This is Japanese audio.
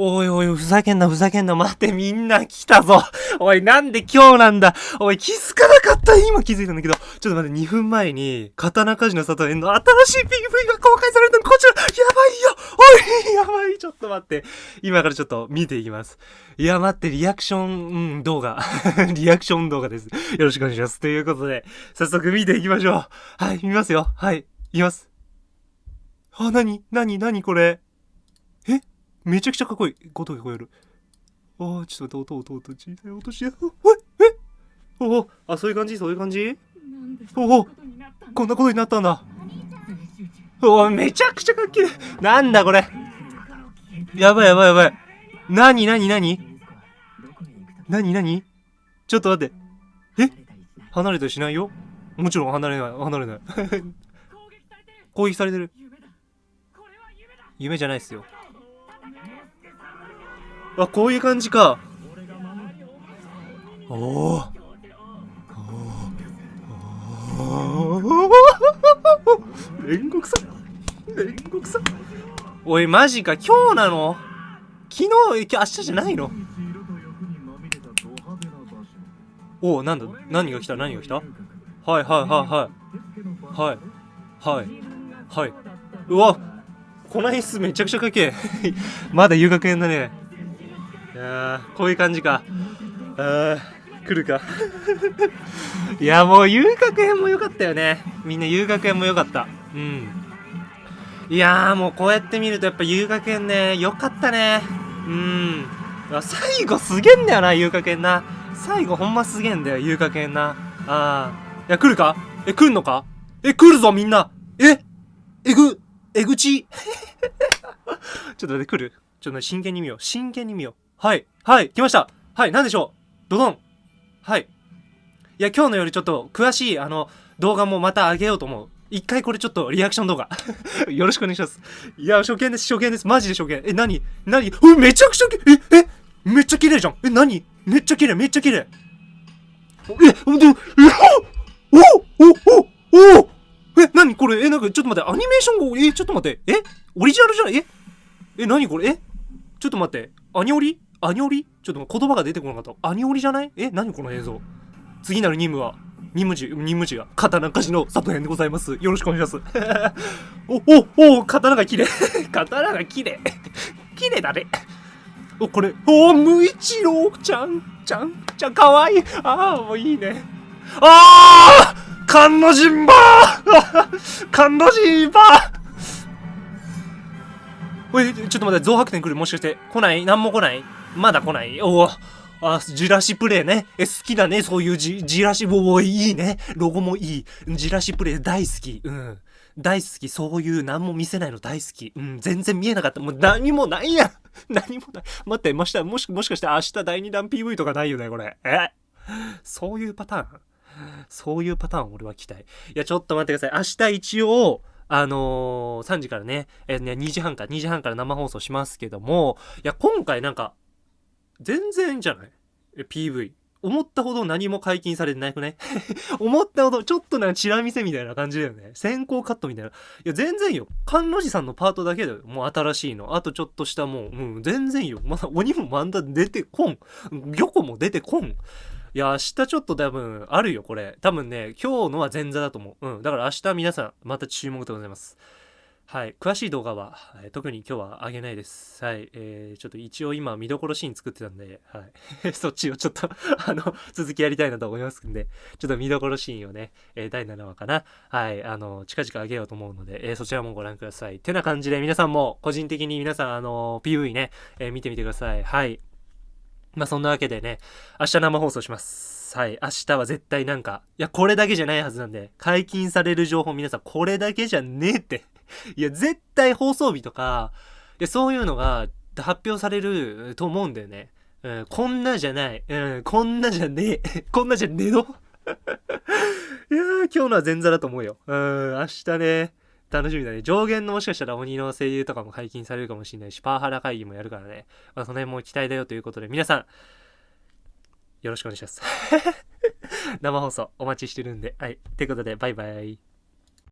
おいおい、ふざけんな、ふざけんな。待って、みんな来たぞ。おい、なんで今日なんだ。おい、気づかなかった。今気づいたんだけど。ちょっと待って、2分前に、刀鍛冶の里園の新しい PV が公開されたの。こちら、やばいよ。おい、やばい。ちょっと待って。今からちょっと見ていきます。いや、待って、リアクション、うん、動画。リアクション動画です。よろしくお願いします。ということで、早速見ていきましょう。はい、見ますよ。はい、いきます。あ、なになになにこれ？え？めちゃくちゃかっこいい。音が聞こえる。ああ、ちょっと待って、音、音、音、小さい音して。ええおお、あ、そういう感じそういう感じおお、こんなことになったんだ。おお、めちゃくちゃかっけえ。なんだこれ。やばいやばいやばい。なになになになになにちょっと待って。え離れたりしないよもちろん離れない、離れない。攻撃されてる。夢じゃないっすよ。あ、こういう感じか。おお。煉獄さん煉獄さんおい、マジか、今日なの昨日、今日、明日じゃないのおお、なんだ何が来た何が来たはいはいはいはい。はい。はい。はい。うわこの演出めちゃくちゃかけまだ遊学園だね。やこういう感じか。あー、来るか。いや、もう遊学園も良かったよね。みんな遊学園も良かった。うん。いやー、もうこうやって見るとやっぱ遊学園ね、良かったね。うん。最後すげえんだよな、遊学園な。最後ほんますげえんだよ、遊学園な。あー。いや、来るか？え、来るのか？え、来るぞ、みんなえ？えぐ、えぐち ちょっと待って、来る？ちょっと真剣に見よう。真剣に見よう。はい。はい。来ました。はい。なんでしょう？ドドン。はい。いや、今日のよりちょっと詳しい、あの、動画もまた上げようと思う。一回これちょっとリアクション動画 よろしくお願いします。いや、初見です、初見です。マジで初見。え、なになにうめちゃくちゃえ、え？めっちゃ綺麗じゃん。え、なにめっちゃ綺麗、めっちゃ綺麗。え、で、え、おおおおおえ、なにこれえ、なんかちょっと待って、アニメーションが、え、ちょっと待って、え？オリジナルじゃない？え？え、なにこれ？え？ちょっと待って、アニオリ？アニオリ？ちょっと言葉が出てこなかった。アニオリじゃない？え、なにこの映像？次なる任務は、任務時、任務時が、刀鍛冶の里編でございます。よろしくお願いします。お、お、お、刀が綺麗。刀が綺麗。綺麗だね。お、これ、お、無一郎ちゃん、ちゃん、ちゃん、かわいい。ああ、もういいね。ああ甘の陣馬 甘の陣馬おい、ちょっと待って、増白点来る？もしかして。来ない？何も来ない？まだ来ない？おお。あ、ジラシプレイね。え、好きだね。そういうジ、ジラシ、おお、いいね。ロゴもいい。ジラシプレイ大好き。うん。大好き。そういう何も見せないの大好き。うん。全然見えなかった。もう何もないや 何もない。待って、もしたもし、もしかして明日第2弾 PV とかないよね、これ。え？そういうパターン？そういうパターン俺は期待。いや、ちょっと待ってください。明日一応、あのー、3時からね、えー、ね、2時半か、2時半から生放送しますけども、いや、今回なんか、全然じゃない ?PV。思ったほど何も解禁されてないくね 思ったほど、ちょっとなんかチラ見せみたいな感じだよね。先行カットみたいな。いや、全然よ。甘露寺さんのパートだけだよ。もう新しいの。あとちょっとしたもう、うん、全然よ。まだ鬼もまだ出てこん。魚子も出てこん。いや、明日ちょっと多分あるよ、これ。多分ね、今日のは前座だと思う。うん。だから明日皆さん、また注目でございます。はい。詳しい動画は、えー、特に今日は上げないです。はい。えー、ちょっと一応今見どころシーン作ってたんで、はい。そっちをちょっとあの、続きやりたいなと思いますんで、ちょっと見どころシーンをね、えー、第7話かな。はい。あの、近々上げようと思うので、えー、そちらもご覧ください。てな感じで皆さんも個人的に皆さん、あの、PV ね、えー、見てみてください。はい。まあそんなわけでね、明日生放送します。はい。明日は絶対なんか、いや、これだけじゃないはずなんで、解禁される情報皆さん、これだけじゃねえって。いや、絶対放送日とか、いや、そういうのが発表されると思うんだよね。うん、こんなじゃない。うん、こんなじゃねえ。こんなじゃねえの？いやー、今日のは前座だと思うよ。うん、明日ね。楽しみだね。上限のもしかしたら鬼の声優とかも解禁されるかもしれないし、パワハラ会議もやるからね。まあ、その辺も期待だよということで、皆さん、よろしくお願いします。生放送お待ちしてるんで。はい。ということで、バイバイ。